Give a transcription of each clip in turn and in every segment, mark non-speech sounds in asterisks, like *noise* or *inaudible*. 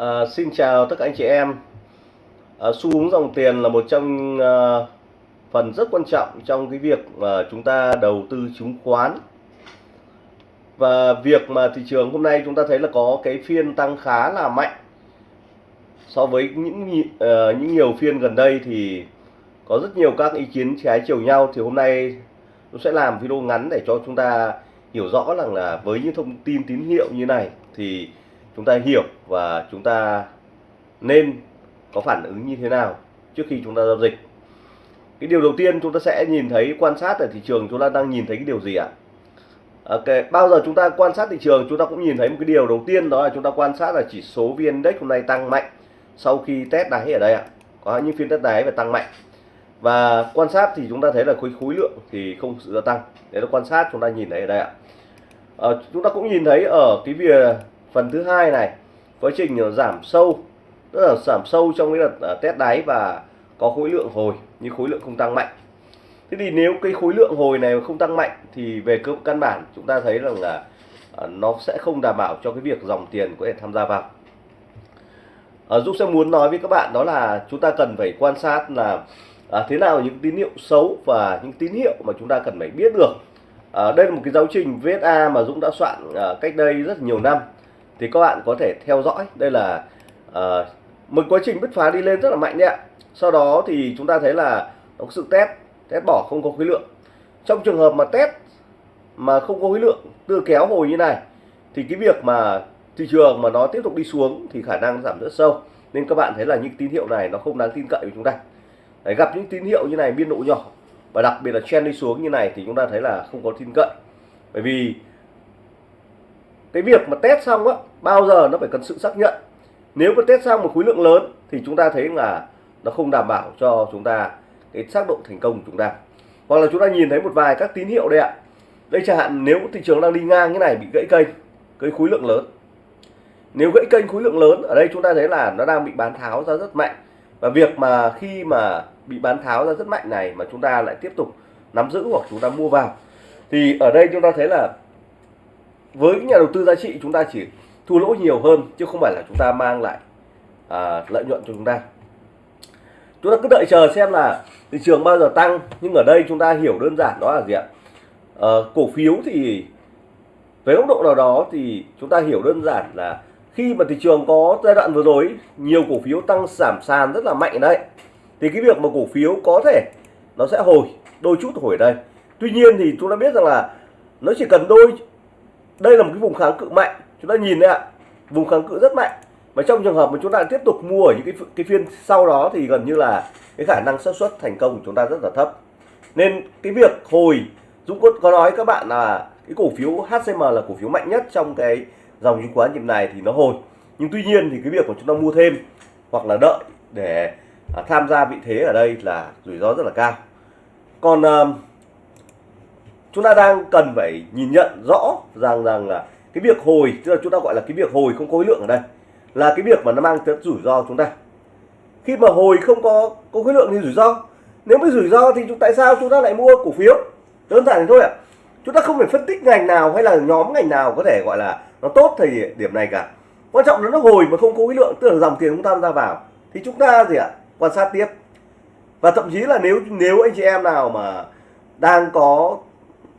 À, xin chào tất cả anh chị em. À, xu hướng dòng tiền là một trong à, phần rất quan trọng trong cái việc mà chúng ta đầu tư chứng khoán. Và việc mà thị trường hôm nay chúng ta thấy là có cái phiên tăng khá là mạnh so với những à, những nhiều phiên gần đây thì có rất nhiều các ý kiến trái chiều nhau thì hôm nay tôi sẽ làm video ngắn để cho chúng ta hiểu rõ rằng là với những thông tin tín hiệu như này thì chúng ta hiểu và chúng ta nên có phản ứng như thế nào trước khi chúng ta giao dịch cái điều đầu tiên chúng ta sẽ nhìn thấy quan sát ở thị trường chúng ta đang nhìn thấy cái điều gì ạ Ok, bao giờ chúng ta quan sát thị trường chúng ta cũng nhìn thấy một cái điều đầu tiên đó là chúng ta quan sát là chỉ số VN Index hôm nay tăng mạnh sau khi test đáy ở đây ạ. Có những phiên test đáy và tăng mạnh. Và quan sát thì chúng ta thấy là khối khối lượng thì không sự gia tăng. Để là quan sát chúng ta nhìn thấy ở đây ạ. À, chúng ta cũng nhìn thấy ở cái việc phần thứ hai này quá trình giảm sâu tức là giảm sâu trong cái đợt à, test đáy và có khối lượng hồi nhưng khối lượng không tăng mạnh. Thế thì nếu cái khối lượng hồi này không tăng mạnh thì về cơ căn bản chúng ta thấy rằng là à, nó sẽ không đảm bảo cho cái việc dòng tiền có thể tham gia vào. À, Dũng sẽ muốn nói với các bạn đó là chúng ta cần phải quan sát là à, thế nào những tín hiệu xấu và những tín hiệu mà chúng ta cần phải biết được. À, đây là một cái giáo trình VSA mà Dũng đã soạn à, cách đây rất nhiều năm thì các bạn có thể theo dõi. Đây là uh, một quá trình bứt phá đi lên rất là mạnh đấy ạ. Sau đó thì chúng ta thấy là có sự test test bỏ không có khối lượng. Trong trường hợp mà test mà không có khối lượng từ kéo hồi như này thì cái việc mà thị trường mà nó tiếp tục đi xuống thì khả năng giảm rất sâu. Nên các bạn thấy là những tín hiệu này nó không đáng tin cậy với chúng ta. Đấy, gặp những tín hiệu như này biên độ nhỏ và đặc biệt là trend đi xuống như này thì chúng ta thấy là không có tin cậy. Bởi vì cái việc mà test xong á, bao giờ nó phải cần sự xác nhận. Nếu có test xong một khối lượng lớn thì chúng ta thấy là nó không đảm bảo cho chúng ta cái xác độ thành công của chúng ta. Hoặc là chúng ta nhìn thấy một vài các tín hiệu đây ạ. Đây chẳng hạn, nếu thị trường đang đi ngang như này bị gãy kênh, cái khối lượng lớn. Nếu gãy kênh khối lượng lớn, ở đây chúng ta thấy là nó đang bị bán tháo ra rất mạnh. Và việc mà khi mà bị bán tháo ra rất mạnh này mà chúng ta lại tiếp tục nắm giữ hoặc chúng ta mua vào. Thì ở đây chúng ta thấy là với nhà đầu tư giá trị chúng ta chỉ thua lỗ nhiều hơn chứ không phải là chúng ta mang lại à, lợi nhuận cho chúng ta. Chúng ta cứ đợi chờ xem là thị trường bao giờ tăng nhưng ở đây chúng ta hiểu đơn giản đó là gì ạ? À, cổ phiếu thì với góc độ nào đó thì chúng ta hiểu đơn giản là khi mà thị trường có giai đoạn vừa rồi nhiều cổ phiếu tăng giảm sàn rất là mạnh đấy. Thì cái việc mà cổ phiếu có thể nó sẽ hồi đôi chút hồi đây. Tuy nhiên thì chúng ta biết rằng là nó chỉ cần đôi đây là một cái vùng kháng cự mạnh. Chúng ta nhìn đấy ạ. Vùng kháng cự rất mạnh. Và trong trường hợp mà chúng ta tiếp tục mua ở những cái cái phiên sau đó thì gần như là cái khả năng xác suất thành công của chúng ta rất là thấp. Nên cái việc hồi Dũng có, có nói các bạn là cái cổ phiếu HCM là cổ phiếu mạnh nhất trong cái dòng chứng khoán nhịp này thì nó hồi. Nhưng tuy nhiên thì cái việc của chúng ta mua thêm hoặc là đợi để à, tham gia vị thế ở đây là rủi ro rất là cao. Còn à, chúng ta đang cần phải nhìn nhận rõ rằng rằng là cái việc hồi, tức là chúng ta gọi là cái việc hồi không có khối lượng ở đây, là cái việc mà nó mang tới rủi ro chúng ta. Khi mà hồi không có có khối lượng thì rủi ro. Nếu mới rủi ro thì chúng, tại sao chúng ta lại mua cổ phiếu? Đơn giản thôi ạ. À. chúng ta không phải phân tích ngành nào hay là nhóm ngành nào có thể gọi là nó tốt thời điểm này cả. Quan trọng là nó hồi mà không có khối lượng, tức là dòng tiền chúng ta ra vào, thì chúng ta gì ạ? À? quan sát tiếp. Và thậm chí là nếu nếu anh chị em nào mà đang có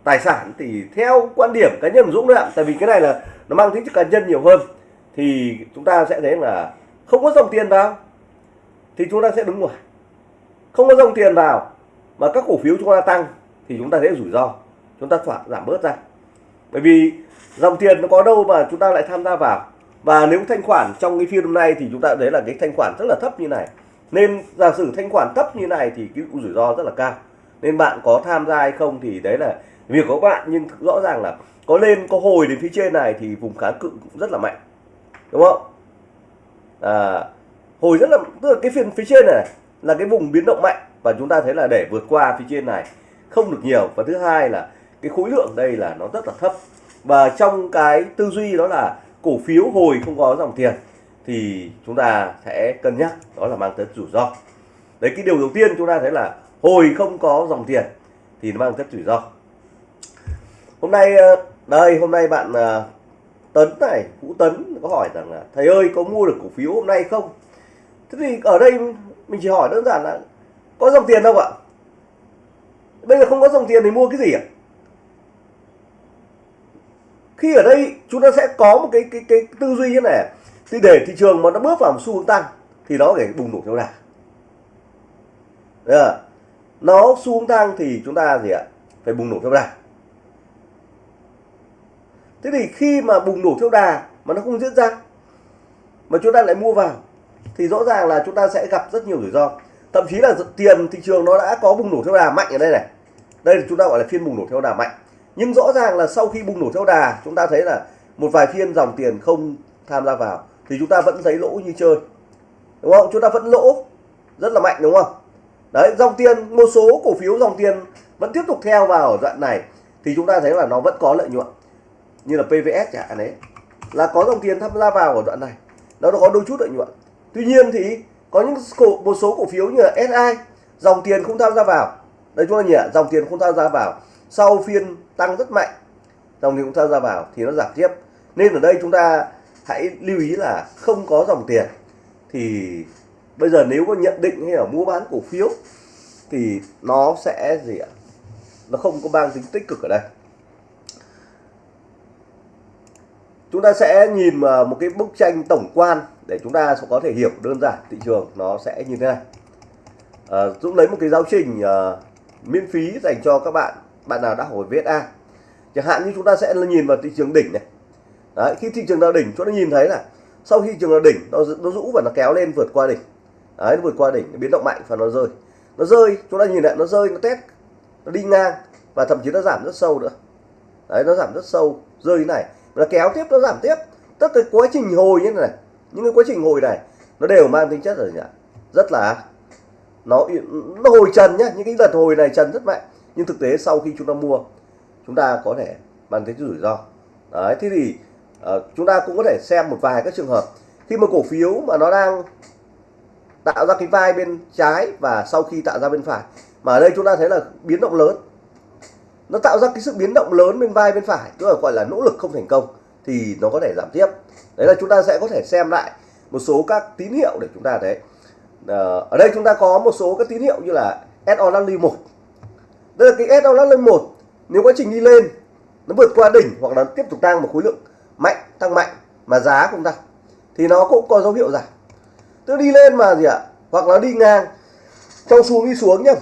tài sản thì theo quan điểm cá nhân của Dũng đấy ạ. Tại vì cái này là nó mang tính chất cá nhân nhiều hơn. Thì chúng ta sẽ thấy là không có dòng tiền vào, thì chúng ta sẽ đứng ngoài. Không có dòng tiền vào mà các cổ phiếu chúng ta tăng thì chúng ta sẽ rủi ro, chúng ta phải giảm bớt ra. Bởi vì dòng tiền nó có đâu mà chúng ta lại tham gia vào. Và nếu thanh khoản trong cái phiên hôm nay thì chúng ta thấy là cái thanh khoản rất là thấp như này. Nên giả sử thanh khoản thấp như này thì cái rủi ro rất là cao. Nên bạn có tham gia hay không thì đấy là việc của các bạn nhưng rõ ràng là có lên có hồi đến phía trên này thì vùng kháng cự cũng rất là mạnh đúng không? À, hồi rất là tức là cái phiên phía trên này là cái vùng biến động mạnh và chúng ta thấy là để vượt qua phía trên này không được nhiều. Và thứ hai là cái khối lượng đây là nó rất là thấp. Và trong cái tư duy đó là cổ phiếu hồi không có dòng tiền thì chúng ta sẽ cân nhắc đó là mang tới rủi ro. Đấy cái điều đầu tiên chúng ta thấy là hồi không có dòng tiền thì nó mang tới rủi ro hôm nay ờ, đây, hôm nay bạn ờ, Tấn này, Vũ Tấn có hỏi rằng là, thầy ơi, có mua được cổ phiếu hôm nay không? Thế thì ở đây mình chỉ hỏi đơn giản là, có dòng tiền đâu ạ? Bây giờ không có dòng tiền thì mua cái gì ạ? Khi ở đây chúng ta sẽ có một cái cái cái tư duy như này thì để thị trường mà nó bước vào một xu hướng tăng thì nó phải bùng nổ theo đà. Nó xu hướng tăng thì chúng ta gì ạ? Phải bùng nổ theo đà thế thì khi mà bùng nổ theo đà mà nó không diễn ra, mà chúng ta lại mua vào, thì rõ ràng là chúng ta sẽ gặp rất nhiều rủi ro. Thậm chí là tiền thị trường nó đã có bùng nổ theo đà mạnh ở đây này. Đây là chúng ta gọi là phiên bùng nổ theo đà mạnh. Nhưng rõ ràng là sau khi bùng nổ theo đà, chúng ta thấy là một vài phiên dòng tiền không tham gia vào, thì chúng ta vẫn thấy lỗ như chơi. Đúng không? Chúng ta vẫn lỗ rất là mạnh, đúng không? Đấy, dòng tiền, một số cổ phiếu dòng tiền vẫn tiếp tục theo vào ở đoạn này, thì chúng ta thấy là nó vẫn có lợi nhuận như là PVS chẳng hạn đấy là có dòng tiền tham gia vào ở đoạn này. Nó có đôi chút lợi nhuận. Tuy nhiên thì có những cổ, một số cổ phiếu như là SI dòng tiền không tham gia vào. Đây chúng ta nhỉ dòng tiền không tham gia vào sau phiên tăng rất mạnh dòng tiền không tham gia vào thì nó giảm tiếp. Nên ở đây chúng ta hãy lưu ý là không có dòng tiền. Thì bây giờ nếu có nhận định hay là mua bán cổ phiếu thì nó sẽ gì ạ? Nó không có mang tính tích cực ở đây. Chúng ta sẽ nhìn à, một cái bức tranh tổng quan để chúng ta có thể hiểu đơn giản thị trường nó sẽ như thế này. À, Dũng lấy một cái giáo trình à, miễn phí dành cho các bạn bạn nào đã hồi về VSA chẳng hạn như chúng ta sẽ nhìn vào thị trường đỉnh này. Đấy, khi thị trường đã đỉnh chúng ta nhìn thấy là sau khi thị trường nào đỉnh nó nó rũ và nó kéo lên vượt qua đỉnh. Đấy, nó vượt qua đỉnh nó biến động mạnh và nó rơi. Nó rơi chúng ta nhìn lại nó rơi nó test nó đi ngang và thậm chí nó giảm rất sâu nữa. Đấy nó giảm rất sâu rơi như này là kéo tiếp nó giảm tiếp. Tất cái quá trình hồi như thế này những cái quá trình hồi này nó đều mang tính chất rồi nhỉ rất là nó nó hồi trần nhá những cái đợt hồi này trần rất mạnh. Nhưng thực tế sau khi chúng ta mua chúng ta có thể mang tính rủi ro. Đấy thế thì uh, chúng ta cũng có thể xem một vài các trường hợp. Khi mà cổ phiếu mà nó đang tạo ra cái vai bên trái và sau khi tạo ra bên phải mà ở đây chúng ta thấy là biến động lớn nó tạo ra cái sự biến động lớn bên vai bên phải, tức là gọi là nỗ lực không thành công, thì nó có thể giảm tiếp. Đấy là chúng ta sẽ có thể xem lại một số các tín hiệu để chúng ta thấy. Ờ, ở đây chúng ta có một số các tín hiệu như là SO Rally 1 đây là cái SO Rally 1 nếu quá trình đi lên, nó vượt qua đỉnh hoặc là tiếp tục tăng một khối lượng mạnh, tăng mạnh mà giá không tăng, thì nó cũng có dấu hiệu giảm. Tức đi lên mà gì ạ? Hoặc là đi ngang. Trong xuống đi xuống nhá.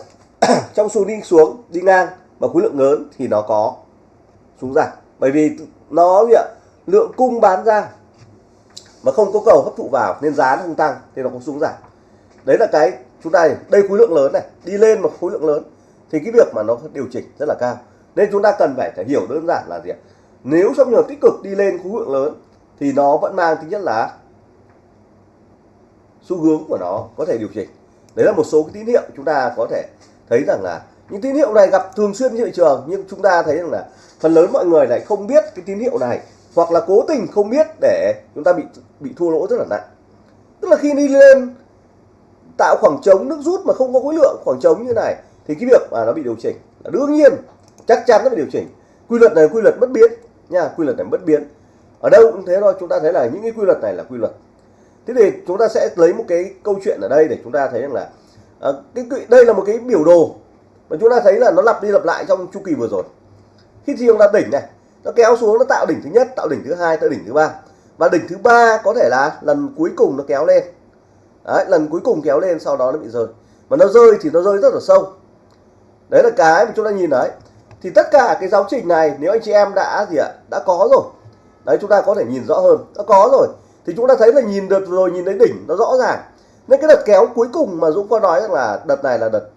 *clears throat* Trong xuống đi xuống, đi ngang mà khối lượng lớn thì nó có xuống giảm bởi vì nó gì ạ? Lượng cung bán ra mà không có cầu hấp thụ vào nên giá nó không tăng thì nó có xuống giảm đấy là cái chúng ta đây khối lượng lớn này đi lên một khối lượng lớn thì cái việc mà nó điều chỉnh rất là cao. Nên chúng ta cần phải, phải hiểu đơn giản là gì ạ? Nếu trong trường tích cực đi lên khối lượng lớn thì nó vẫn mang tính nhất là xu hướng của nó có thể điều chỉnh. Đấy là một số cái tín hiệu chúng ta có thể thấy rằng là những tín hiệu này gặp thường xuyên trên thị trường nhưng chúng ta thấy rằng là phần lớn mọi người lại không biết cái tín hiệu này hoặc là cố tình không biết để chúng ta bị bị thua lỗ rất là nặng. Tức là khi đi lên tạo khoảng trống nước rút mà không có khối lượng khoảng trống như này thì cái việc mà nó bị điều chỉnh. Là đương nhiên chắc chắn nó bị điều chỉnh. Quy luật này quy luật bất biến nha quy luật này bất biến. Ở đâu cũng thế thôi chúng ta thấy là những cái quy luật này là quy luật. Thế thì chúng ta sẽ lấy một cái câu chuyện ở đây để chúng ta thấy rằng là à, cái đây là một cái biểu đồ mà chúng ta thấy là nó lặp đi lặp lại trong chu kỳ vừa rồi. Khi thị trường đạt đỉnh này nó kéo xuống nó tạo đỉnh thứ nhất tạo đỉnh thứ hai tạo đỉnh thứ ba. Và đỉnh thứ ba có thể là lần cuối cùng nó kéo lên. Đấy, lần cuối cùng kéo lên sau đó nó bị rơi. Mà nó rơi thì nó rơi rất là sâu. Đấy là cái mà chúng ta nhìn đấy thì tất cả cái giáo trình này nếu anh chị em đã gì ạ đã có rồi. Đấy chúng ta có thể nhìn rõ hơn. Đã có rồi. Thì chúng ta thấy là nhìn được rồi nhìn thấy đỉnh nó rõ ràng. Nên cái đợt kéo cuối cùng mà Dũng có nói rằng là đợt này là đợt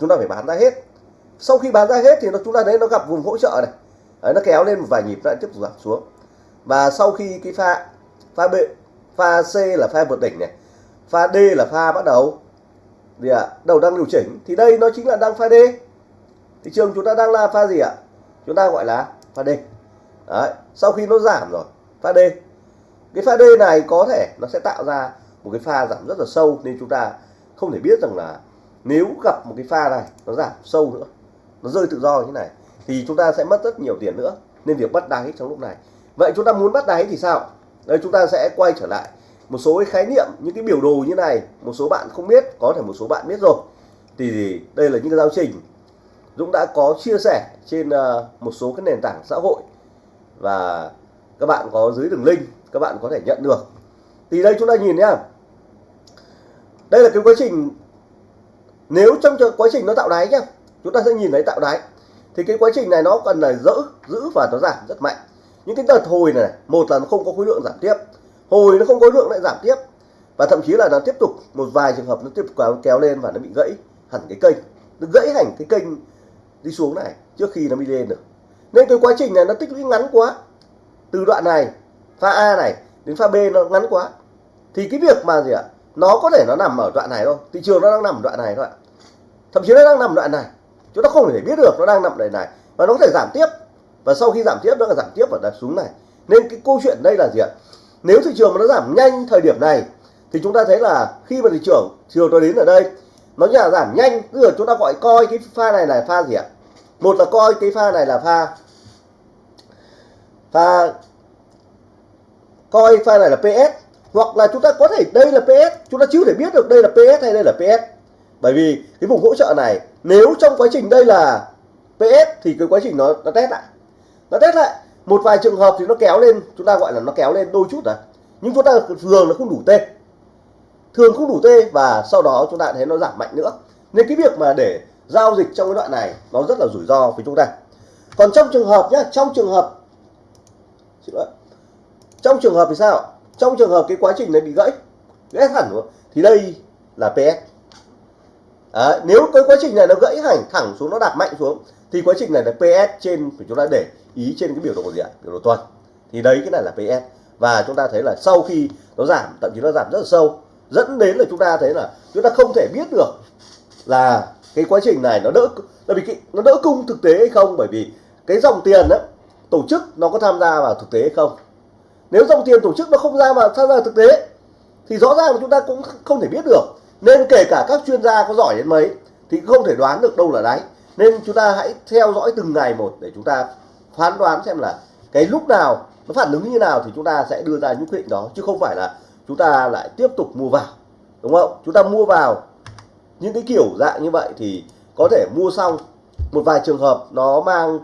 chúng ta phải bán ra hết. Sau khi bán ra hết thì nó chúng ta đấy nó gặp vùng hỗ trợ này. Đấy, nó kéo lên một vài nhịp lại tiếp tục giảm xuống. Và sau khi cái pha pha B pha C là pha vượt đỉnh này pha D là pha bắt đầu. Gì ạ? À, đầu đang điều chỉnh. Thì đây nó chính là đang pha D. Thị trường chúng ta đang là pha gì ạ? Chúng ta gọi là pha D. Đấy sau khi nó giảm rồi pha D. Cái pha D này có thể nó sẽ tạo ra một cái pha giảm rất là sâu nên chúng ta không thể biết rằng là nếu gặp một cái pha này, nó giảm sâu nữa, nó rơi tự do như thế này, thì chúng ta sẽ mất rất nhiều tiền nữa. Nên việc bắt đáy trong lúc này. Vậy chúng ta muốn bắt đáy thì sao? Đây, chúng ta sẽ quay trở lại. Một số cái khái niệm, những cái biểu đồ như này, một số bạn không biết, có thể một số bạn biết rồi. Thì đây là những cái giáo trình Dũng đã có chia sẻ trên ờ, một số cái nền tảng xã hội. Và các bạn có dưới đường link, các bạn có thể nhận được. Thì đây, chúng ta nhìn nhá. Đây là cái quá trình nếu trong quá trình nó tạo đáy nhá, chúng ta sẽ nhìn thấy tạo đáy. Thì cái quá trình này nó cần là giữ giữ và nó giảm rất mạnh. Những cái đợt hồi này, một là nó không có khối lượng giảm tiếp. Hồi nó không có lượng lại giảm tiếp. Và thậm chí là nó tiếp tục, một vài trường hợp nó tiếp tục kéo lên và nó bị gãy hẳn cái kênh. Nó gãy hẳn cái kênh đi xuống này, trước khi nó đi lên được. Nên cái quá trình này nó tích lũy ngắn quá. Từ đoạn này, pha A này đến pha B nó ngắn quá. Thì cái việc mà gì ạ? Nó có thể nó nằm ở đoạn này thôi. Thị trường nó đang nằm ở đoạn này thôi ạ. Thậm chí nó đang nằm ở đoạn này. Chúng ta không thể biết được nó đang nằm ở đây này. Và nó có thể giảm tiếp. Và sau khi giảm tiếp, nó là giảm tiếp và đặt xuống này. Nên cái câu chuyện đây là gì ạ? Nếu thị trường mà nó giảm nhanh thời điểm này, thì chúng ta thấy là khi mà thị trường, chiều tôi đến ở đây, nó nhà giảm nhanh. Tức là chúng ta gọi coi cái pha này là pha gì ạ? Một là coi cái pha này là pha pha, coi pha này là PS hoặc là chúng ta có thể đây là PS chúng ta chưa thể biết được đây là PS hay đây là PS bởi vì cái vùng hỗ trợ này, nếu trong quá trình đây là PS thì cái quá trình nó nó test lại. Nó test lại. Một vài trường hợp thì nó kéo lên, chúng ta gọi là nó kéo lên đôi chút rồi nhưng chúng ta thường nó không đủ T. Thường không đủ T và sau đó chúng ta thấy nó giảm mạnh nữa. Nên cái việc mà để giao dịch trong cái đoạn này, nó rất là rủi ro với chúng ta. Còn trong trường hợp nhá, trong trường hợp trong trường hợp thì sao? Trong trường hợp cái quá trình này bị gãy gãy hẳn rồi thì đây là PS à, nếu cái quá trình này nó gãy hẳn thẳng xuống nó đạp mạnh xuống thì quá trình này là PS trên phải chúng ta để ý trên cái biểu đồ gì ạ? Biểu đồ tuần. Thì đấy cái này là PS và chúng ta thấy là sau khi nó giảm thậm chí nó giảm rất là sâu dẫn đến là chúng ta thấy là chúng ta không thể biết được là cái quá trình này nó đỡ là vì cái, nó đỡ cung thực tế hay không? Bởi vì cái dòng tiền đó tổ chức nó có tham gia vào thực tế hay không? Nếu dòng tiền tổ chức nó không ra mà tham gia thực tế, thì rõ ràng là chúng ta cũng không thể biết được. Nên kể cả các chuyên gia có giỏi đến mấy, thì không thể đoán được đâu là đáy. Nên chúng ta hãy theo dõi từng ngày một để chúng ta phán đoán xem là cái lúc nào nó phản ứng như nào thì chúng ta sẽ đưa ra những quyết định đó, chứ không phải là chúng ta lại tiếp tục mua vào, đúng không? Chúng ta mua vào những cái kiểu dạng như vậy thì có thể mua xong một vài trường hợp nó mang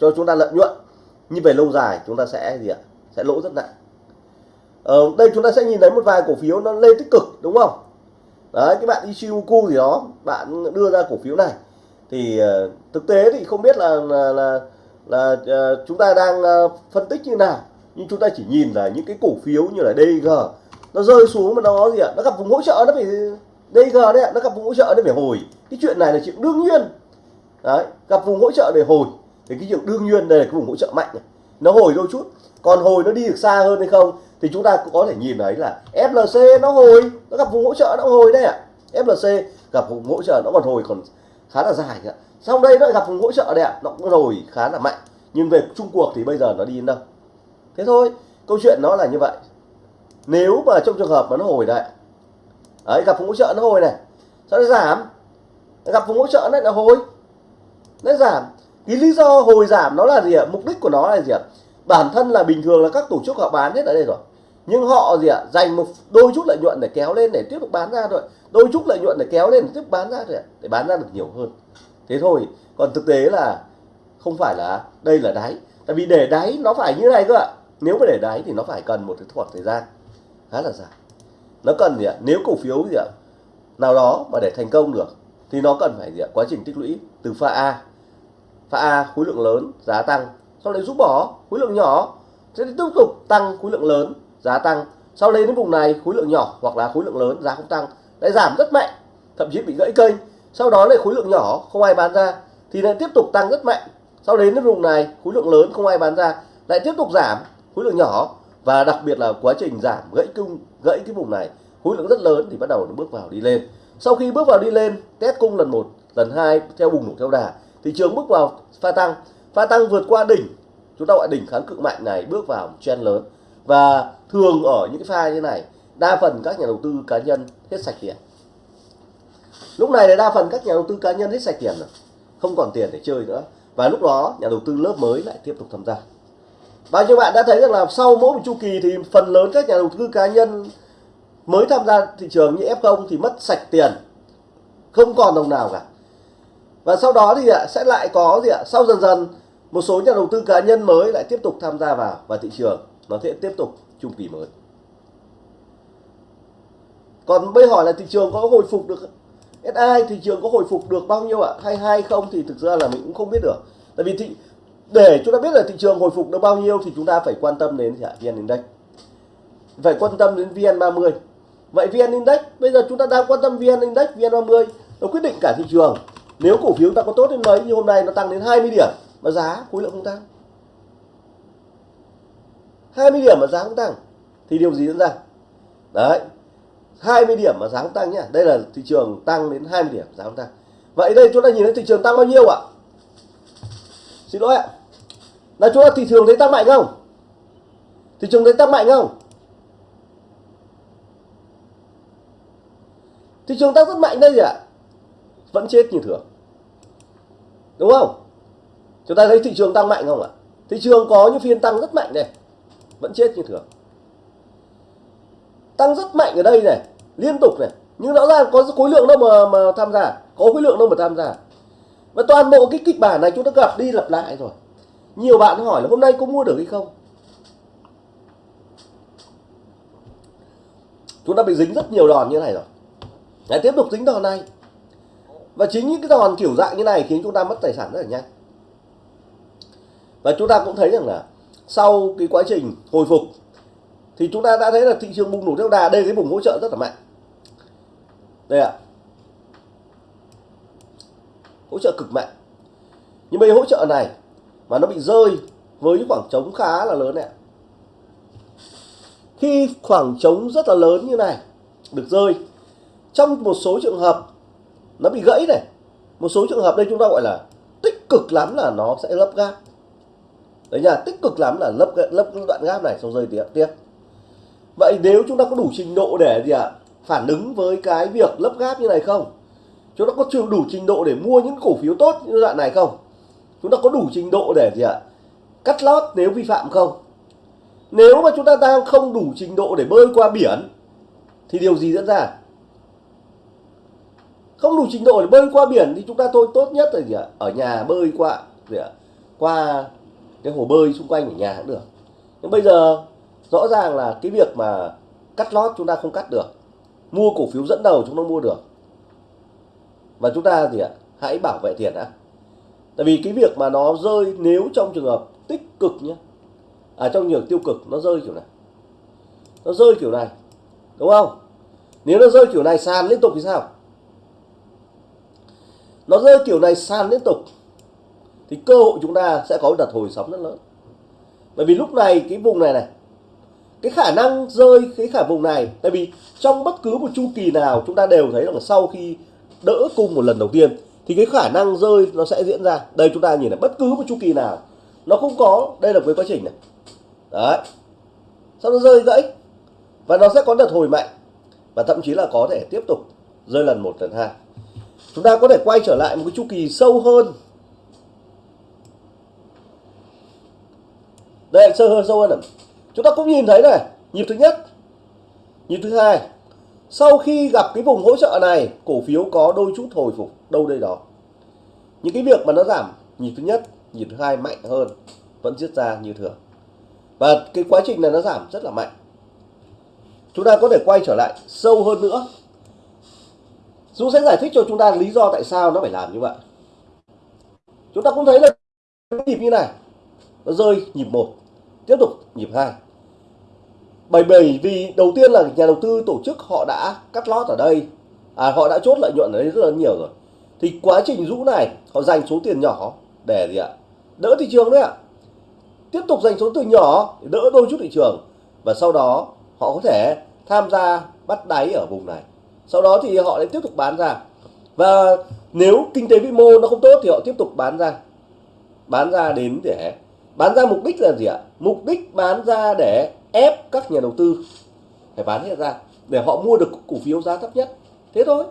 cho chúng ta lợi nhuận. Nhưng về lâu dài chúng ta sẽ gì ạ? Sẽ lỗ rất nặng. Ở đây chúng ta sẽ nhìn thấy một vài cổ phiếu nó lên tích cực đúng không? Đấy cái bạn Ichimoku gì đó bạn đưa ra cổ phiếu này. Thì uh, thực tế thì không biết là là là, là uh, chúng ta đang uh, phân tích như nào. Nhưng chúng ta chỉ nhìn là những cái cổ phiếu như là DG nó rơi xuống mà nó gì ạ? Nó gặp vùng hỗ trợ nó phải DG đấy ạ nó gặp vùng hỗ trợ nó phải hồi. Cái chuyện này là chuyện đương nhiên. Đấy gặp vùng hỗ trợ để hồi. Thì cái chuyện đương nhiên đây là cái vùng hỗ trợ mạnh này nó hồi đôi chút. Còn hồi nó đi được xa hơn hay không thì chúng ta cũng có thể nhìn thấy là FLC nó hồi. Nó gặp vùng hỗ trợ nó hồi đây ạ. À. FLC gặp vùng hỗ trợ nó còn hồi còn khá là dài ạ. Sau đây nó gặp vùng hỗ trợ đây ạ. À. nó cũng hồi khá là mạnh. Nhưng về chung cuộc thì bây giờ nó đi đến đâu? Thế thôi. Câu chuyện nó là như vậy. Nếu mà trong trường hợp mà nó hồi đây đấy, gặp vùng hỗ trợ nó hồi này. Sau đó giảm? Gặp vùng hỗ trợ này là hồi. Nó giảm cái lý do hồi giảm nó là gì ạ? Mục đích của nó là gì ạ? Bản thân là bình thường là các tổ chức họ bán hết ở đây rồi. Nhưng họ gì ạ? Dành một đôi chút lợi nhuận để kéo lên để tiếp tục bán ra thôi. Đôi chút lợi nhuận để kéo lên để tiếp tục bán ra thôi để bán ra được nhiều hơn. Thế thôi. Còn thực tế là không phải là đây là đáy. Tại vì để đáy nó phải như này cơ ạ. Nếu mà để đáy thì nó phải cần một cái khoảng thời gian. Khá là dài. Nó cần gì ạ? Nếu cổ phiếu gì ạ? Nào đó mà để thành công được thì nó cần phải gì ạ? Quá trình tích lũy từ pha A pha A, khối lượng lớn, giá tăng. Sau đấy rút bỏ, khối lượng nhỏ. Sẽ tiếp tục tăng khối lượng lớn, giá tăng. Sau đấy đến vùng này, khối lượng nhỏ hoặc là khối lượng lớn, giá không tăng. Lại giảm rất mạnh, thậm chí bị gãy kênh. Sau đó lại khối lượng nhỏ, không ai bán ra, thì lại tiếp tục tăng rất mạnh. Sau đến đến vùng này, khối lượng lớn, không ai bán ra, lại tiếp tục giảm khối lượng nhỏ. Và đặc biệt là quá trình giảm, gãy cung, gãy cái vùng này, khối lượng rất lớn thì bắt đầu nó bước vào đi lên. Sau khi bước vào đi lên, test cung lần một, lần hai, theo bùng nổ theo đà thị trường bước vào pha tăng. Pha tăng vượt qua đỉnh. Chúng ta gọi đỉnh kháng cự mạnh này bước vào một trend lớn. Và thường ở những cái pha như này, đa phần các nhà đầu tư cá nhân hết sạch tiền. Lúc này là đa phần các nhà đầu tư cá nhân hết sạch tiền rồi, không còn tiền để chơi nữa. Và lúc đó, nhà đầu tư lớp mới lại tiếp tục tham gia. Và như bạn đã thấy rằng là sau mỗi một chu kỳ thì phần lớn các nhà đầu tư cá nhân mới tham gia thị trường như F0 thì mất sạch tiền. Không còn đồng nào cả và sau đó thì sẽ lại có gì ạ? Sau dần dần, một số nhà đầu tư cá nhân mới lại tiếp tục tham gia vào và thị trường nó sẽ tiếp tục chu kỳ mới. Còn bây hỏi là thị trường có hồi phục được SI thị trường có hồi phục được bao nhiêu ạ? Hay hay không thì thực ra là mình cũng không biết được. Tại vì thị, để chúng ta biết là thị trường hồi phục được bao nhiêu thì chúng ta phải quan tâm đến VN Index. Phải quan tâm đến VN30 vậy VN Index, bây giờ chúng ta đang quan tâm VN Index VN30 nó quyết định cả thị trường nếu cổ phiếu ta có tốt đến mấy như hôm nay nó tăng đến 20 điểm mà giá khối lượng không tăng? 20 điểm mà giá không tăng thì điều gì diễn ra? Đấy 20 điểm mà giá không tăng nhá. Đây là thị trường tăng đến 20 điểm, giá không tăng. Vậy đây chúng ta nhìn thấy thị trường tăng bao nhiêu ạ? Xin lỗi ạ. Là chúng ta thị trường thấy tăng mạnh không? Thị trường thấy tăng mạnh không? Thị trường tăng rất mạnh đây gì ạ. Vẫn chết như thường đúng không? Chúng ta thấy thị trường tăng mạnh không ạ? Thị trường có những phiên tăng rất mạnh này. Vẫn chết như thường. Tăng rất mạnh ở đây này liên tục này. Nhưng rõ ràng có khối lượng đâu mà mà tham gia. Có khối lượng đâu mà tham gia. Và toàn bộ cái kịch bản này chúng ta gặp đi lặp lại rồi. Nhiều bạn hỏi là hôm nay có mua được hay không? Chúng ta bị dính rất nhiều đòn như này rồi. Đấy, tiếp tục dính đòn này và chính những cái đòn kiểu dạng như này khiến chúng ta mất tài sản rất là nhanh. Và chúng ta cũng thấy rằng là sau cái quá trình hồi phục, thì chúng ta đã thấy là thị trường bùng nổ theo đà. Đây cái vùng hỗ trợ rất là mạnh. Đây ạ. Hỗ trợ cực mạnh. Nhưng bây hỗ trợ này mà nó bị rơi với những khoảng trống khá là lớn này khi khoảng trống rất là lớn như này được rơi, trong một số trường hợp nó bị gãy này. Một số trường hợp đây chúng ta gọi là tích cực lắm là nó sẽ lấp gáp. Đấy nha tích cực lắm là lấp lấp đoạn gáp này xong rơi tiếp tiếp. Vậy nếu chúng ta có đủ trình độ để gì ạ? À, phản ứng với cái việc lấp gáp như này không? Chúng ta có đủ trình độ để mua những cổ phiếu tốt như đoạn này không? Chúng ta có đủ trình độ để gì ạ? À, cắt lót nếu vi phạm không? Nếu mà chúng ta đang không đủ trình độ để bơi qua biển thì điều gì diễn ra? Không đủ trình độ để bơi qua biển thì chúng ta thôi, tốt nhất là gì ạ? Ở nhà bơi qua, gì ạ? Qua cái hồ bơi xung quanh ở nhà cũng được. Nhưng bây giờ, rõ ràng là cái việc mà cắt lót chúng ta không cắt được. Mua cổ phiếu dẫn đầu chúng ta mua được. Và chúng ta gì ạ? Hãy bảo vệ tiền đã. Tại vì cái việc mà nó rơi nếu trong trường hợp tích cực nhé. À trong trường tiêu cực, nó rơi kiểu này. Nó rơi kiểu này, đúng không? Nếu nó rơi kiểu này, sàn liên tục thì sao? Nó rơi kiểu này sàn liên tục, thì cơ hội chúng ta sẽ có đợt hồi sóng rất lớn. Bởi vì lúc này cái vùng này này, cái khả năng rơi cái khả vùng này, tại vì trong bất cứ một chu kỳ nào chúng ta đều thấy là sau khi đỡ cung một lần đầu tiên, thì cái khả năng rơi nó sẽ diễn ra. Đây chúng ta nhìn là bất cứ một chu kỳ nào, nó cũng có, đây là cái quá trình này. Đấy. Sau nó rơi gãy, và nó sẽ có đợt hồi mạnh, và thậm chí là có thể tiếp tục rơi lần một, lần hai chúng ta có thể quay trở lại một cái chu kỳ sâu hơn. Đây sâu hơn sâu hơn này. chúng ta cũng nhìn thấy này, nhịp thứ nhất, nhịp thứ hai. Sau khi gặp cái vùng hỗ trợ này, cổ phiếu có đôi chút hồi phục đâu đây đó. Những cái việc mà nó giảm, nhịp thứ nhất, nhịp thứ hai mạnh hơn, vẫn diễn ra như thường. Và cái quá trình này nó giảm rất là mạnh. Chúng ta có thể quay trở lại sâu hơn nữa. Dũng sẽ giải thích cho chúng ta lý do tại sao nó phải làm như vậy. Chúng ta cũng thấy là nhịp như này. Nó rơi nhịp một, tiếp tục nhịp hai. Bởi bởi vì đầu tiên là nhà đầu tư tổ chức họ đã cắt lót ở đây. À họ đã chốt lợi nhuận ở đây rất là nhiều rồi. Thì quá trình rũ này, họ dành số tiền nhỏ để gì ạ? Đỡ thị trường đấy ạ. Tiếp tục dành số tiền nhỏ để đỡ đôi chút thị trường. Và sau đó, họ có thể tham gia bắt đáy ở vùng này sau đó thì họ lại tiếp tục bán ra. Và nếu kinh tế vĩ mô nó không tốt thì họ tiếp tục bán ra. Bán ra đến để, bán ra mục đích là gì ạ? Mục đích bán ra để ép các nhà đầu tư phải bán hết ra, để họ mua được cổ phiếu giá thấp nhất. Thế thôi.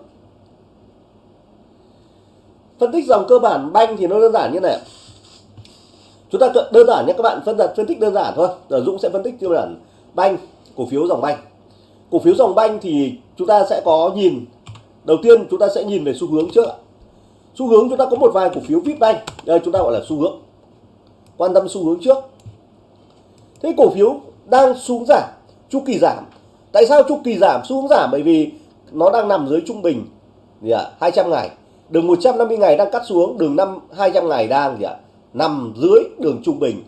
Phân tích dòng cơ bản banh thì nó đơn giản như này chúng ta đơn giản nhé các bạn, phân phân tích đơn giản thôi. Rồi Dũng sẽ phân tích tiêu bản banh, cổ phiếu dòng banh. Cổ phiếu dòng banh thì chúng ta sẽ có nhìn. Đầu tiên chúng ta sẽ nhìn về xu hướng trước xu hướng chúng ta có một vài cổ phiếu vip banh đây chúng ta gọi là xu hướng. Quan tâm xu hướng trước. Thế cổ phiếu đang xuống giảm, chu kỳ giảm. Tại sao chu kỳ giảm, xu hướng giảm? Bởi vì nó đang nằm dưới trung bình. Gì ạ? 200 ngày. Đường 150 ngày đang cắt xuống, đường năm 200 ngày đang gì ạ? Nằm dưới đường trung bình.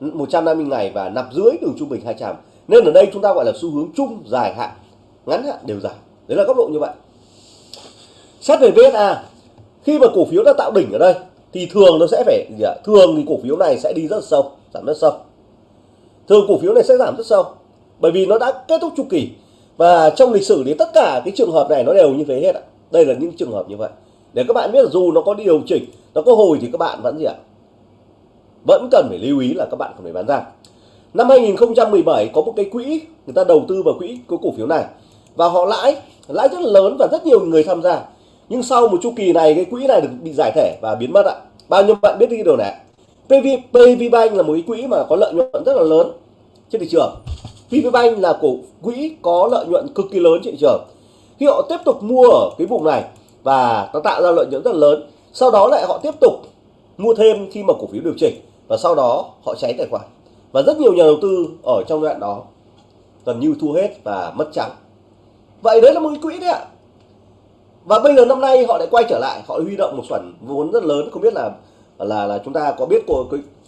150 ngày và nằm dưới đường trung bình 200 nên ở đây chúng ta gọi là xu hướng chung dài hạn ngắn hạn đều giảm đấy là góc độ như vậy. Xét về VSA khi mà cổ phiếu đã tạo đỉnh ở đây, thì thường nó sẽ phải, gì ạ? Thường thì cổ phiếu này sẽ đi rất sâu, giảm rất sâu. Thường cổ phiếu này sẽ giảm rất sâu, bởi vì nó đã kết thúc chu kỳ. Và trong lịch sử thì tất cả cái trường hợp này nó đều như thế hết ạ. Đây là những trường hợp như vậy. Để các bạn biết là dù nó có điều chỉnh, nó có hồi thì các bạn vẫn gì ạ? Vẫn cần phải lưu ý là các bạn cần phải bán ra. Năm 2017 có một cái quỹ, người ta đầu tư vào quỹ của cổ phiếu này và họ lãi lãi rất lớn và rất nhiều người tham gia. Nhưng sau một chu kỳ này cái quỹ này được bị giải thể và biến mất ạ. Bao nhiêu bạn biết cái điều này PV, PV Bank là một cái quỹ mà có lợi nhuận rất là lớn trên thị trường. PV Bank là cổ quỹ có lợi nhuận cực kỳ lớn trên thị trường. Khi họ tiếp tục mua ở cái vùng này và nó tạo ra lợi nhuận rất là lớn sau đó lại họ tiếp tục mua thêm khi mà cổ phiếu điều chỉnh và sau đó họ cháy tài khoản. Và rất nhiều nhà đầu tư ở trong đoạn đó gần như thu hết và mất trắng vậy đấy là một cái quỹ đấy ạ. Và bây giờ năm nay họ lại quay trở lại, họ huy động một khoản vốn rất lớn. Không biết là là là chúng ta có biết của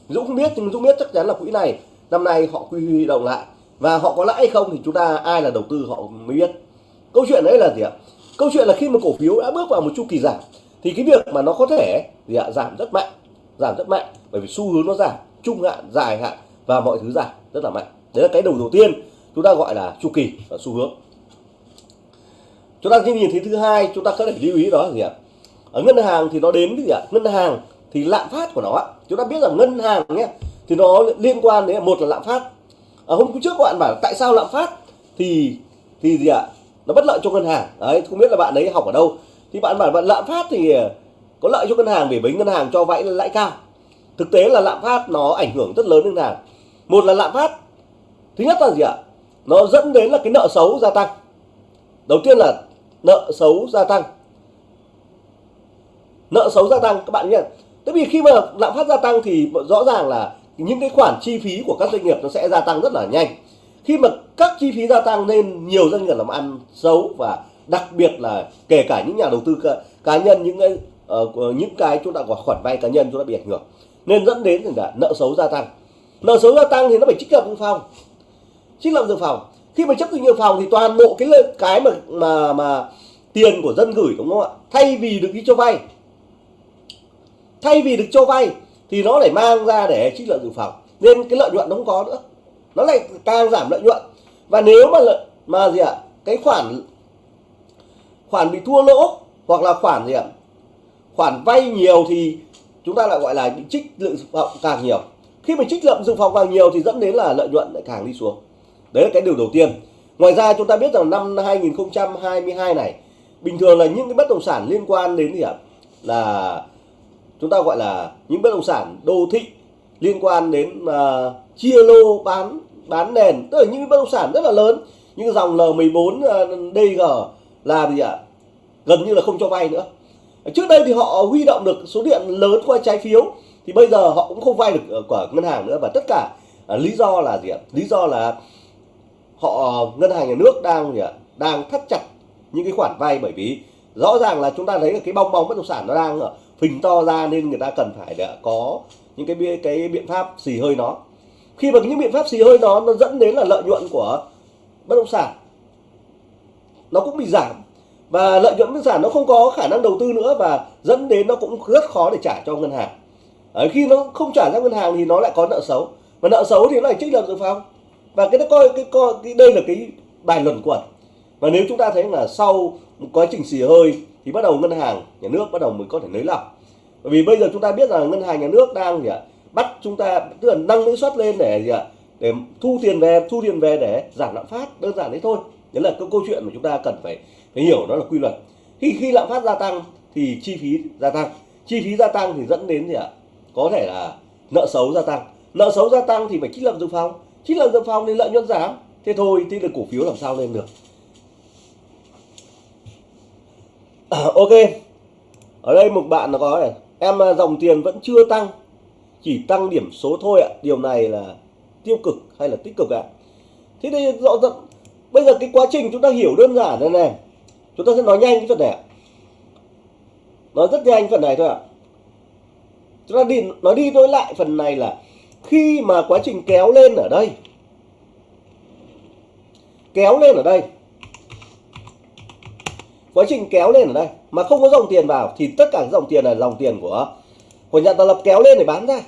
Dũng không biết, nhưng Dũng biết chắc chắn là quỹ này năm nay họ quy huy động lại. Và họ có lãi hay không thì chúng ta, ai là đầu tư họ mới biết. Câu chuyện đấy là gì ạ? Câu chuyện là khi mà cổ phiếu đã bước vào một chu kỳ giảm, thì cái việc mà nó có thể gì ạ? Giảm rất mạnh, giảm rất mạnh. Bởi vì xu hướng nó giảm, trung hạn, dài hạn và mọi thứ giảm rất là mạnh. Đấy là cái đầu đầu tiên chúng ta gọi là chu kỳ và xu hướng chúng ta nhìn thấy thứ hai, chúng ta có thể lưu ý đó là gì ạ? Ở ngân hàng thì nó đến cái gì ạ? Ngân hàng thì lạm phát của nó ạ. Chúng ta biết rằng ngân hàng nhé, thì nó liên quan đến một là lạm phát. Ở hôm trước các bạn bảo tại sao lạm phát? Thì thì gì ạ? Nó bất lợi cho ngân hàng. Đấy, không biết là bạn ấy học ở đâu. Thì bạn bảo bạn lạm phát thì có lợi cho ngân hàng vì với ngân hàng cho vay lãi cao. Thực tế là lạm phát nó ảnh hưởng rất lớn đến ngân hàng. Một là lạm phát, thứ nhất là gì ạ? Nó dẫn đến là cái nợ xấu gia tăng. Đầu tiên là nợ xấu gia tăng. Nợ xấu gia tăng các bạn nhé. Tại vì khi mà lạm phát gia tăng thì rõ ràng là những cái khoản chi phí của các doanh nghiệp nó sẽ gia tăng rất là nhanh. Khi mà các chi phí gia tăng nên nhiều doanh nghiệp làm ăn xấu và đặc biệt là kể cả những nhà đầu tư cá, cá nhân những cái uh, những cái chúng ta gọi khoản vay cá nhân chúng ta bị ảnh hưởng. Nên dẫn đến là nợ xấu gia tăng. Nợ xấu gia tăng thì nó phải trích lập dự phòng. Trích lập dự phòng khi mà chấp dự phòng thì toàn bộ cái cái mà mà mà tiền của dân gửi đúng không ạ? Thay vì được đi cho vay. Thay vì được cho vay thì nó lại mang ra để trích lợi dự phòng. Nên cái lợi nhuận nó không có nữa. Nó lại càng giảm lợi nhuận. Và nếu mà lợi, mà gì ạ? Cái khoản khoản bị thua lỗ hoặc là khoản gì ạ? Khoản vay nhiều thì chúng ta lại gọi là bị trích dự phòng càng nhiều. Khi mà trích lợi dự phòng càng nhiều thì dẫn đến là lợi nhuận lại càng đi xuống đấy là cái điều đầu tiên. Ngoài ra chúng ta biết rằng năm 2022 này bình thường là những cái bất động sản liên quan đến gì ạ? Là chúng ta gọi là những bất động sản đô thị liên quan đến uh, chia lô bán bán nền. Tức là những bất động sản rất là lớn. Những dòng L14 uh, DG là gì ạ? Gần như là không cho vay nữa. Trước đây thì họ huy động được số điện lớn qua trái phiếu. Thì bây giờ họ cũng không vay được của ngân hàng nữa. Và tất cả uh, lý do là gì ạ? Lý do là họ ờ, ngân hàng nhà nước đang gì ạ? Đang thắt chặt những cái khoản vay bởi vì rõ ràng là chúng ta thấy là cái bong bóng bất động sản nó đang ờ, phình to ra nên người ta cần phải để có những cái cái biện pháp xì hơi nó. Khi mà những biện pháp xì hơi nó nó dẫn đến là lợi nhuận của bất động sản nó cũng bị giảm. Và lợi nhuận bất động sản nó không có khả năng đầu tư nữa và dẫn đến nó cũng rất khó để trả cho ngân hàng. Đấy, khi nó không trả ra ngân hàng thì nó lại có nợ xấu. Và nợ xấu thì nó lại trích lập dự phòng và cái đó coi, cái coi, cái đây là cái bài luận quẩn. Và nếu chúng ta thấy là sau một quá trình xì hơi thì bắt đầu ngân hàng, nhà nước bắt đầu mới có thể nới lỏng. Bởi vì bây giờ chúng ta biết là ngân hàng nhà nước đang gì ạ, bắt chúng ta, tức là nâng lãi suất lên để gì ạ, để thu tiền về, thu tiền về để giảm lạm phát, đơn giản đấy thôi. Đấy là cái câu chuyện mà chúng ta cần phải phải hiểu, đó là quy luật. Khi khi lạm phát gia tăng thì chi phí gia tăng. Chi phí gia tăng thì dẫn đến gì ạ, có thể là nợ xấu gia tăng. Nợ xấu gia tăng thì phải trích lập dự phòng trích lập dự phòng thì lợi nhuận giảm. Thế thôi thì được cổ phiếu làm sao lên được? À, ok. Ở đây một bạn nó có này. Em à, dòng tiền vẫn chưa tăng. Chỉ tăng điểm số thôi ạ. Điều này là tiêu cực hay là tích cực ạ? Thế thì rõ ràng bây giờ cái quá trình chúng ta hiểu đơn giản này này. Chúng ta sẽ nói nhanh cái phần này nói rất nhanh phần này thôi ạ. Chúng ta đi nói đi nói lại phần này là khi mà quá trình kéo lên ở đây, kéo lên ở đây, quá trình kéo lên ở đây mà không có dòng tiền vào thì tất cả dòng tiền là dòng tiền của của nhà tạo lập kéo lên để bán ra.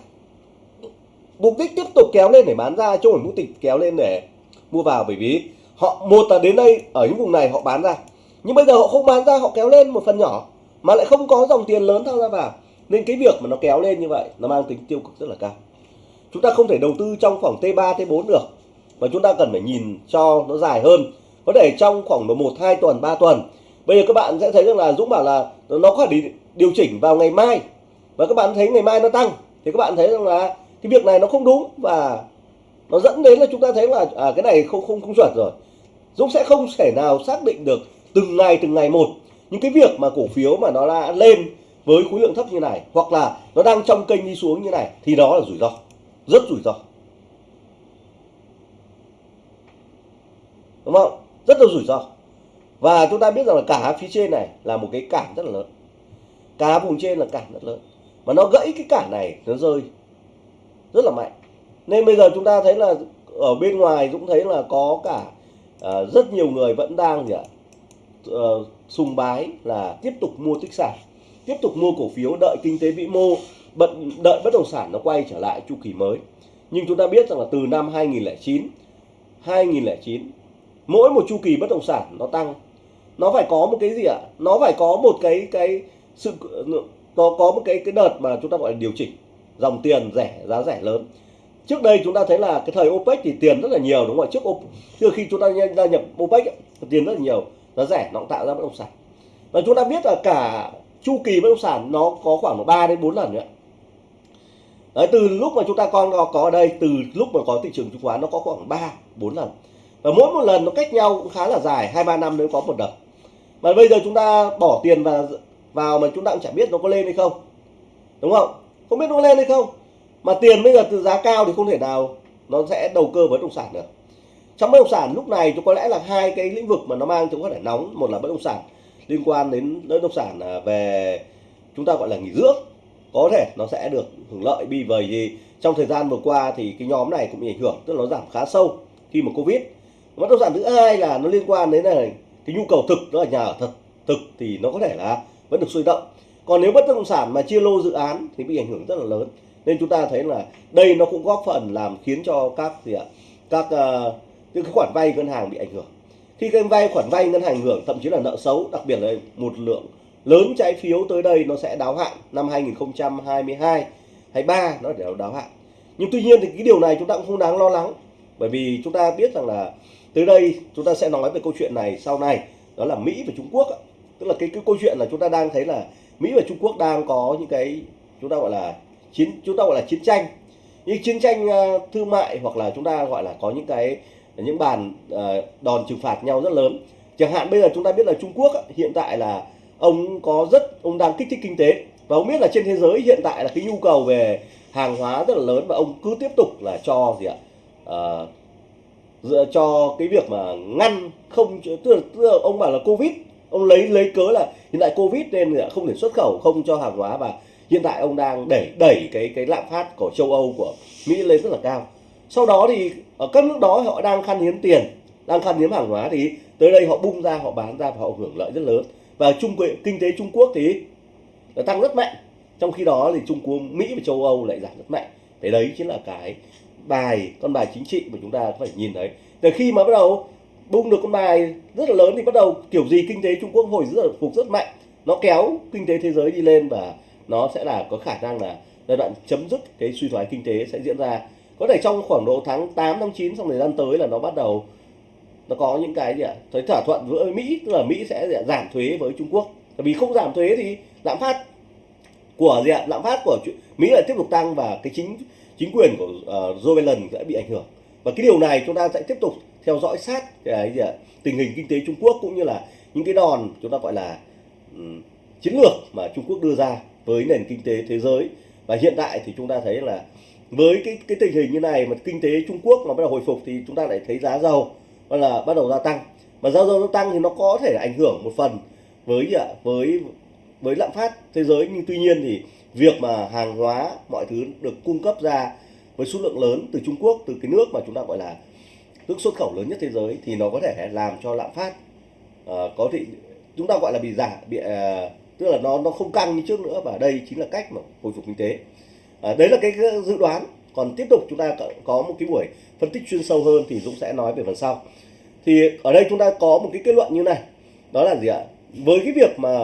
Mục đích tiếp tục kéo lên để bán ra chứ không mục đích kéo lên để mua vào bởi vì họ, một là đến đây ở những vùng này họ bán ra, nhưng bây giờ họ không bán ra, họ kéo lên một phần nhỏ mà lại không có dòng tiền lớn tham gia vào. Nên cái việc mà nó kéo lên như vậy nó mang tính tiêu cực rất là cao chúng ta không thể đầu tư trong khoảng T3 T4 được. Mà chúng ta cần phải nhìn cho nó dài hơn. Có thể trong khoảng một hai tuần 3 tuần. Bây giờ các bạn sẽ thấy rằng là Dũng bảo là nó có thể điều chỉnh vào ngày mai. Và các bạn thấy ngày mai nó tăng. Thì các bạn thấy rằng là cái việc này nó không đúng và nó dẫn đến là chúng ta thấy là à, cái này không không không chuẩn rồi. Dũng sẽ không thể nào xác định được từng ngày từng ngày một những cái việc mà cổ phiếu mà nó đã lên với khối lượng thấp như này hoặc là nó đang trong kênh đi xuống như này thì đó là rủi ro rất rủi ro. Đúng không? Rất là rủi ro. Và chúng ta biết rằng là cả phía trên này là một cái cản rất là lớn. Cả vùng trên là cản rất lớn. Mà nó gãy cái cản này nó rơi rất là mạnh. Nên bây giờ chúng ta thấy là ở bên ngoài cũng thấy là có cả uh, rất nhiều người vẫn đang gì ạ uh, sùng bái là tiếp tục mua tích sản tiếp tục mua cổ phiếu đợi kinh tế vĩ mô bận đợi bất động sản nó quay trở lại chu kỳ mới. Nhưng chúng ta biết rằng là từ năm 2009 2009 mỗi một chu kỳ bất động sản nó tăng. Nó phải có một cái gì ạ? Nó phải có một cái cái sự có có một cái cái đợt mà chúng ta gọi là điều chỉnh dòng tiền rẻ, giá rẻ lớn. Trước đây chúng ta thấy là cái thời OPEC thì tiền rất là nhiều, đúng không ạ? Trước trước khi chúng ta gia nhập OPEC tiền rất là nhiều, giá rẻ, nó cũng tạo ra bất động sản. Và chúng ta biết là cả chu kỳ bất động sản nó có khoảng 3 đến 4 lần nữa Đấy, từ lúc mà chúng ta con có, có ở đây từ lúc mà có thị trường chứng khoán nó có khoảng 3 4 lần. Và mỗi một lần nó cách nhau cũng khá là dài hai ba năm nếu có một đợt. Mà bây giờ chúng ta bỏ tiền vào vào mà chúng ta cũng chẳng biết nó có lên hay không. Đúng không? Không biết nó lên hay không. Mà tiền bây giờ từ giá cao thì không thể nào nó sẽ đầu cơ bất động sản được. Trong bất động sản lúc này có lẽ là hai cái lĩnh vực mà nó mang chúng có thể nóng. Một là bất động sản liên quan đến bất động sản à, về chúng ta gọi là nghỉ dưỡng có thể nó sẽ được hưởng lợi vì bởi vì trong thời gian vừa qua thì cái nhóm này cũng bị ảnh hưởng tức là nó giảm khá sâu khi mà covid. Bất động sản thứ hai là nó liên quan đến này cái nhu cầu thực đó là nhà ở thật thực thì nó có thể là vẫn được sôi động. Còn nếu bất động sản mà chia lô dự án thì bị ảnh hưởng rất là lớn. Nên chúng ta thấy là đây nó cũng góp phần làm khiến cho các gì ạ? Các uh, những cái khoản vay ngân hàng bị ảnh hưởng. Khi cái vay khoản vay ngân hàng ảnh hưởng thậm chí là nợ xấu đặc biệt là một lượng lớn trái phiếu tới đây nó sẽ đáo hạn năm 2022 23 nó để đáo hạn. Nhưng tuy nhiên thì cái điều này chúng ta cũng không đáng lo lắng. Bởi vì chúng ta biết rằng là tới đây chúng ta sẽ nói về câu chuyện này sau này. Đó là Mỹ và Trung Quốc tức là cái, cái câu chuyện là chúng ta đang thấy là Mỹ và Trung Quốc đang có những cái chúng ta gọi là chiến chúng ta gọi là chiến tranh. Những chiến tranh ờ, thương mại hoặc là chúng ta gọi là có những cái những bàn ờ, đòn trừng phạt nhau rất lớn. Chẳng hạn bây giờ chúng ta biết là Trung Quốc hiện tại là ông có rất ông đang kích thích kinh tế. Và ông biết là trên thế giới hiện tại là cái nhu cầu về hàng hóa rất là lớn và ông cứ tiếp tục là cho gì ạ? Ờ, dựa cho cái việc mà ngăn không tức là, tức là ông bảo là covid. Ông lấy lấy cớ là hiện tại covid nên là không thể xuất khẩu không cho hàng hóa và hiện tại ông đang đẩy đẩy cái cái lạm phát của châu Âu của Mỹ lên rất là cao. Sau đó thì ở các nước đó họ đang khan hiếm tiền đang khan hiếm hàng hóa thì tới đây họ bung ra họ bán ra và họ hưởng lợi rất lớn và trung kinh tế Trung Quốc thì nó tăng rất mạnh. Trong khi đó thì Trung Quốc, Mỹ và châu Âu lại giảm rất mạnh. Thế đấy chính là cái bài, con bài chính trị mà chúng ta phải nhìn thấy. Từ khi mà bắt đầu bung được con bài rất là lớn thì bắt đầu kiểu gì kinh tế Trung Quốc hồi rất là phục rất mạnh. Nó kéo kinh tế thế giới đi lên và nó sẽ là có khả năng là giai đoạn chấm dứt cái suy thoái kinh tế sẽ diễn ra. Có thể trong khoảng độ tháng 8 tháng 9 trong thời gian tới là nó bắt đầu nó có những cái gì ạ? Thấy thỏa thuận với Mỹ tức là Mỹ sẽ giảm thuế với Trung Quốc. Tại vì không giảm thuế thì lạm phát của gì ạ? Lạm phát của Mỹ lại tiếp tục tăng và cái chính chính quyền của uh, Joe Biden sẽ bị ảnh hưởng. Và cái điều này chúng ta sẽ tiếp tục theo dõi sát cái gì ạ? Tình hình kinh tế Trung Quốc cũng như là những cái đòn chúng ta gọi là um, chiến lược mà Trung Quốc đưa ra với nền kinh tế thế giới. Và hiện tại thì chúng ta thấy là với cái cái tình hình như này mà kinh tế Trung Quốc nó bắt đầu hồi phục thì chúng ta lại thấy giá dầu là bắt đầu gia tăng. Mà giá dầu tăng thì nó có thể ảnh hưởng một phần với gì ạ? Với với lạm phát thế giới. Nhưng tuy nhiên thì việc mà hàng hóa mọi thứ được cung cấp ra với số lượng lớn từ Trung Quốc từ cái nước mà chúng ta gọi là nước xuất khẩu lớn nhất thế giới thì nó có thể làm cho lạm phát uh, có thể chúng ta gọi là bị giảm bị uh, tức là nó nó không căng như trước nữa. Và đây chính là cách mà hồi phục kinh tế. Uh, đấy là cái dự đoán. Còn tiếp tục chúng ta có một cái buổi phân tích chuyên sâu hơn thì Dũng sẽ nói về phần sau. Thì ở đây chúng ta có một cái kết luận như này đó là gì ạ? Với cái việc mà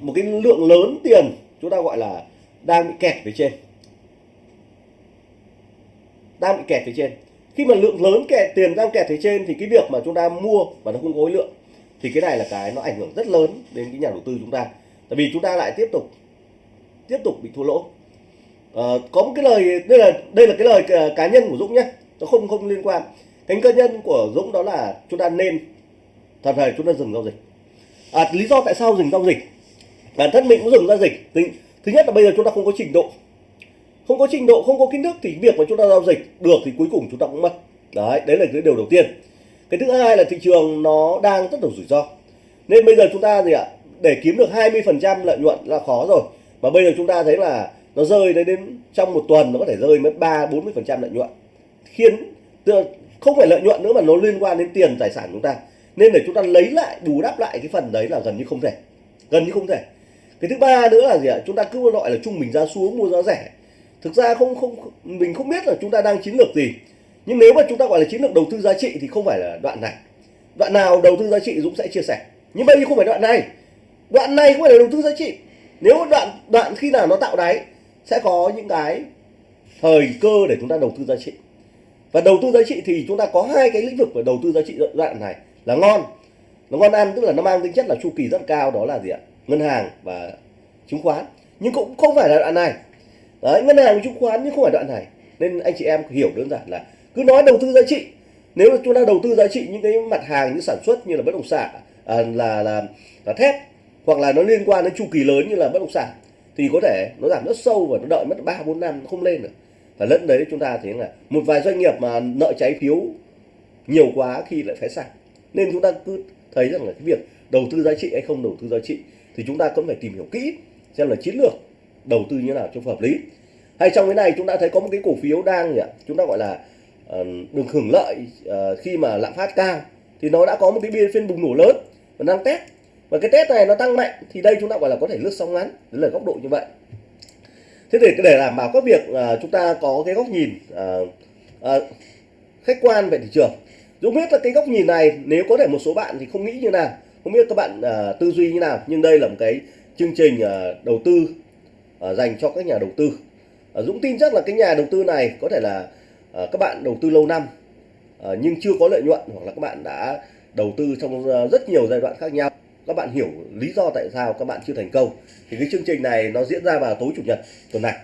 một cái lượng lớn tiền chúng ta gọi là đang bị kẹt phía trên. Đang bị kẹt phía trên. Khi mà lượng lớn kẹt tiền đang kẹt phía trên thì cái việc mà chúng ta mua và nó không có lượng thì cái này là cái nó ảnh hưởng rất lớn đến cái nhà đầu tư chúng ta. Tại vì chúng ta lại tiếp tục tiếp tục bị thua lỗ. À, có một cái lời đây là đây là cái lời ờ, cá nhân của Dũng nhé nó không không liên quan. Cái cơ nhân của Dũng đó là chúng ta nên thật thời chúng ta dừng giao dịch. À, lý do tại sao dừng giao dịch? Bản thân mình cũng dừng giao dịch. Thứ nhất là bây giờ chúng ta không có trình độ. Không có trình độ không có kiến thức thì việc mà chúng ta giao dịch được thì cuối cùng chúng ta cũng mất. Đấy đấy là cái điều đầu tiên. Cái thứ hai là thị trường nó đang rất là rủi ro. Nên bây giờ chúng ta gì ạ? Để kiếm được 20% lợi nhuận là khó rồi. Mà bây giờ chúng ta thấy là nó rơi đến, đến trong một tuần nó có thể rơi mất ba bốn mươi phần trăm lợi nhuận khiến không phải lợi nhuận nữa mà nó liên quan đến tiền, tài sản chúng ta. Nên để chúng ta lấy lại, bù đắp lại cái phần đấy là gần như không thể. Gần như không thể. Cái thứ ba nữa là gì ạ? Chúng ta cứ gọi là trung bình giá xuống, mua giá rẻ. Thực ra không không, mình không biết là chúng ta đang chiến lược gì. Nhưng nếu mà chúng ta gọi là chiến lược đầu tư giá trị thì không phải là đoạn này. Đoạn nào đầu tư giá trị Dũng sẽ chia sẻ. Nhưng bây giờ không phải đoạn này. Đoạn này không phải là đầu tư giá trị. Nếu đoạn đoạn khi nào nó tạo đáy, sẽ có những cái thời cơ để chúng ta đầu tư giá trị và đầu tư giá trị thì chúng ta có hai cái lĩnh vực về đầu tư giá trị đoạn này là ngon nó ngon ăn tức là nó mang tính chất là chu kỳ rất cao đó là gì ạ? Ngân hàng và chứng khoán. Nhưng cũng không phải là đoạn này. Đấy ngân hàng chứng khoán nhưng không phải đoạn này. Nên anh chị em hiểu đơn giản là cứ nói đầu tư giá trị. Nếu là chúng ta đầu tư giá trị những cái mặt hàng như sản xuất như là bất động sản à, là là là thép hoặc là nó liên quan đến chu kỳ lớn như là bất động sản thì có thể nó giảm rất sâu và nó đợi mất ba bốn năm nó không lên được và lẫn đấy chúng ta thấy là một vài doanh nghiệp mà nợ trái phiếu nhiều quá khi lại phá sản. Nên chúng ta cứ thấy rằng là cái việc đầu tư giá trị hay không đầu tư giá trị thì chúng ta cũng phải tìm hiểu kỹ xem là chiến lược đầu tư như nào cho hợp lý. Hay trong cái này chúng ta thấy có một cái cổ phiếu đang chúng ta gọi là uh, được hưởng lợi uh, khi mà lạm phát cao thì nó đã có một cái biên phiên bùng nổ lớn và đang test. Và cái test này nó tăng mạnh thì đây chúng ta gọi là có thể lướt sóng ngắn đấy là góc độ như vậy thế để để đảm bảo các việc uh, chúng ta có cái góc nhìn uh, uh, khách quan về thị trường Dũng biết là cái góc nhìn này nếu có thể một số bạn thì không nghĩ như nào không biết các bạn uh, tư duy như nào nhưng đây là một cái chương trình uh, đầu tư uh, dành cho các nhà đầu tư. Uh, Dũng tin chắc là cái nhà đầu tư này có thể là uh, các bạn đầu tư lâu năm uh, nhưng chưa có lợi nhuận hoặc là các bạn đã đầu tư trong uh, rất nhiều giai đoạn khác nhau các bạn hiểu lý do tại sao các bạn chưa thành công. Thì cái chương trình này nó diễn ra vào tối chủ nhật tuần này.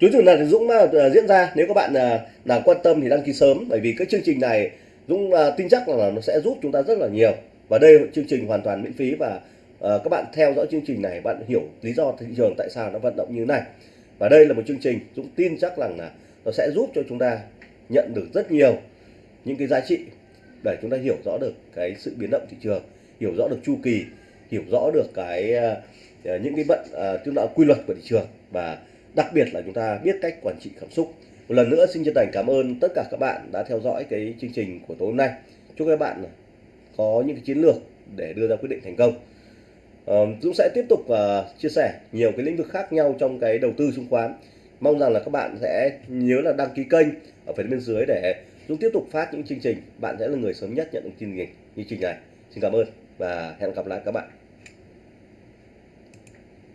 Tối chủ nhật thì Dũng uh, diễn ra. Nếu các bạn uh, nào quan tâm thì đăng ký sớm bởi vì cái chương trình này Dũng uh, tin chắc là nó sẽ giúp chúng ta rất là nhiều. Và đây là chương trình hoàn toàn miễn phí và uh, các bạn theo dõi chương trình này bạn hiểu lý do thị trường tại sao nó vận động như thế này. Và đây là một chương trình Dũng tin chắc rằng là nó sẽ giúp cho chúng ta nhận được rất nhiều những cái giá trị để chúng ta hiểu rõ được cái sự biến động thị trường hiểu rõ được chu kỳ, hiểu rõ được cái ờ, ờ, những cái vận ờ, tức là quy luật của thị trường và đặc biệt là chúng ta biết cách quản trị cảm xúc. Một lần nữa xin chân thành cảm ơn tất cả các bạn đã theo dõi cái chương trình của tối hôm nay. Chúc các bạn có những cái chiến lược để đưa ra quyết định thành công. Dũng sẽ tiếp tục chia sẻ nhiều cái lĩnh vực khác nhau trong cái đầu tư chứng khoán. Mong rằng là các bạn sẽ nhớ là đăng ký kênh ở phần bên dưới để Dũng tiếp tục phát những chương trình. Bạn sẽ là người sớm nhất nhận được chương trình chương trình này. Xin cảm ơn và hẹn gặp lại các bạn.